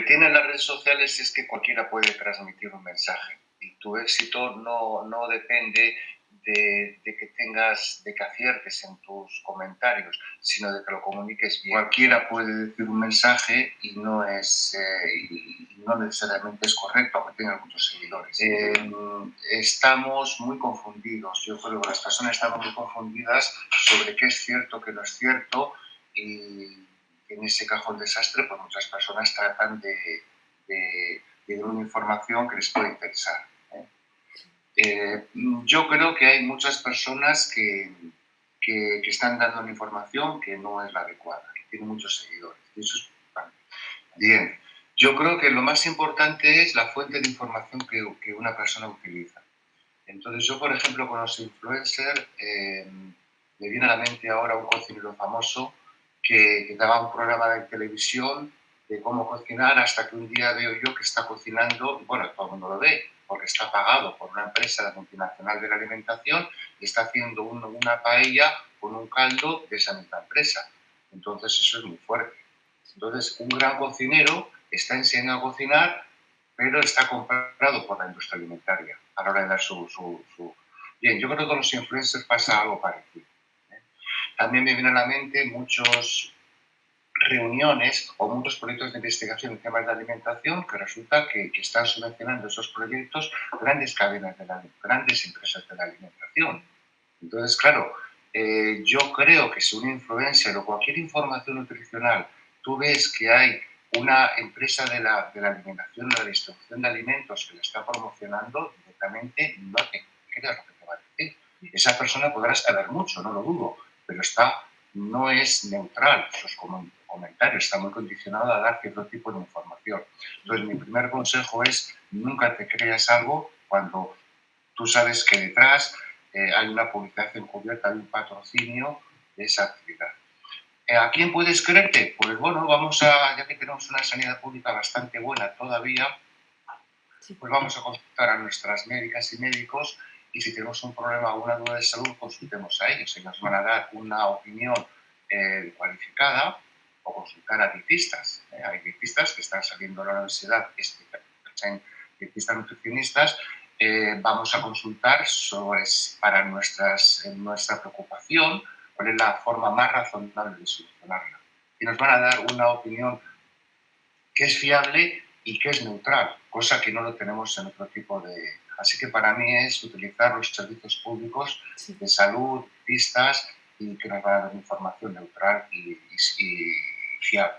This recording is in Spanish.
tienen las redes sociales es que cualquiera puede transmitir un mensaje y tu éxito no, no depende de, que tengas, de que aciertes en tus comentarios, sino de que lo comuniques bien. Cualquiera puede decir un mensaje y no es eh, y no necesariamente es correcto, aunque tenga muchos seguidores. Eh, estamos muy confundidos, yo creo que las personas están muy confundidas sobre qué es cierto, qué no es cierto, y en ese cajón desastre, pues muchas personas tratan de, de, de dar una información que les puede interesar. Eh, yo creo que hay muchas personas que, que, están dando una información que no es la adecuada, que tienen muchos seguidores. eso es Bien, yo creo que lo más importante es la fuente de información que, que una persona utiliza. Entonces yo, por ejemplo, con los influencers, eh, me viene a la mente ahora un cocinero famoso que, daba un programa de televisión de cómo cocinar hasta que un día veo yo que está cocinando, bueno, todo el mundo lo ve, porque está pagado por una empresa multinacional de la alimentación y está haciendo una paella con un caldo de esa misma empresa. Entonces eso es muy fuerte. Entonces un gran cocinero está enseñando a cocinar, pero está comprado por la industria alimentaria a la hora de dar su... su, Bien, yo creo que con los influencers pasa algo parecido. También me vienen a la mente muchos reuniones o muchos proyectos de investigación en temas de alimentación que resulta que, están subvencionando esos proyectos grandes cadenas, de la, grandes empresas de la alimentación. Entonces, claro, eh, yo creo que si una influencia o cualquier información nutricional, tú ves que hay una empresa de la, de la alimentación, de la distribución de alimentos que la está promocionando, directamente no te creas que. Esa persona podrá saber mucho, no lo dudo, pero está, no es neutral sus comentarios comentario, está muy condicionado a dar cierto tipo de información. Entonces, mi primer consejo es nunca te creas algo cuando tú sabes que detrás eh, hay una publicación cubierta, hay un patrocinio de esa actividad. Eh, ¿A quién puedes creerte? Pues bueno, vamos a, ya que tenemos una sanidad pública bastante buena todavía, pues vamos a consultar a nuestras médicas y médicos y si tenemos un problema o una duda de salud, consultemos a ellos. Ellos van a dar una opinión eh, cualificada o consultar a dietistas. ¿eh? Hay dietistas que están saliendo a la universidad, en dietistas nutricionistas. Eh, vamos a consultar sobre, para nuestras, nuestra preocupación cuál es la forma más razonable de solucionarla. Y nos van a dar una opinión que es fiable y que es neutral, cosa que no lo tenemos en otro tipo de... Así que para mí es utilizar los servicios públicos de salud, dietistas, y que nos va a dar información neutral y, y, y fiable.